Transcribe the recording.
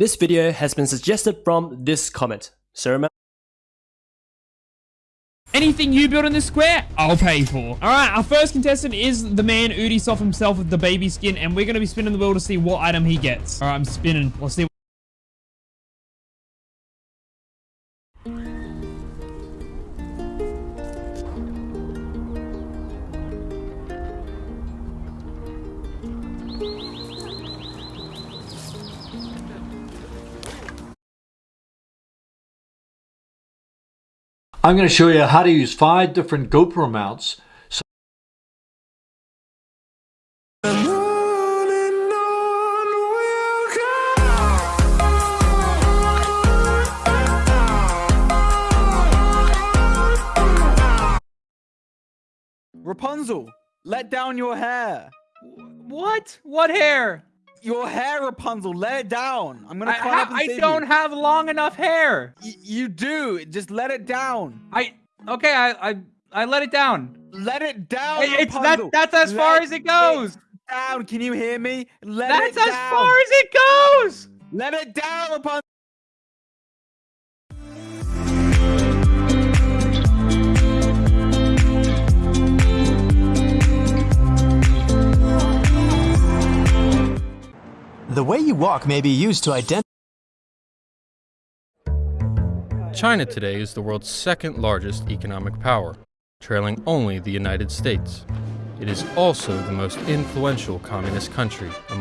This video has been suggested from this comment. So remember Anything you build in this square, I'll pay for. All right, our first contestant is the man Udisoft himself with the baby skin, and we're going to be spinning the wheel to see what item he gets. All right, I'm spinning. Let's see. I'm going to show you how to use five different GoPro mounts. So Rapunzel, let down your hair. What? What hair? Your hair, Rapunzel, let it down. I'm gonna I, climb up and I save don't you. have long enough hair. Y- you do. Just let it down. I okay. I I, I let it down. Let it down. It- it's that that's as far as it goes. down. Can you hear me? Let it down. That's as down. far as it goes. Let it down, Rapunzel. The way you walk may be used to identify. China today is the world's second largest economic power, trailing only the United States. It is also the most influential communist country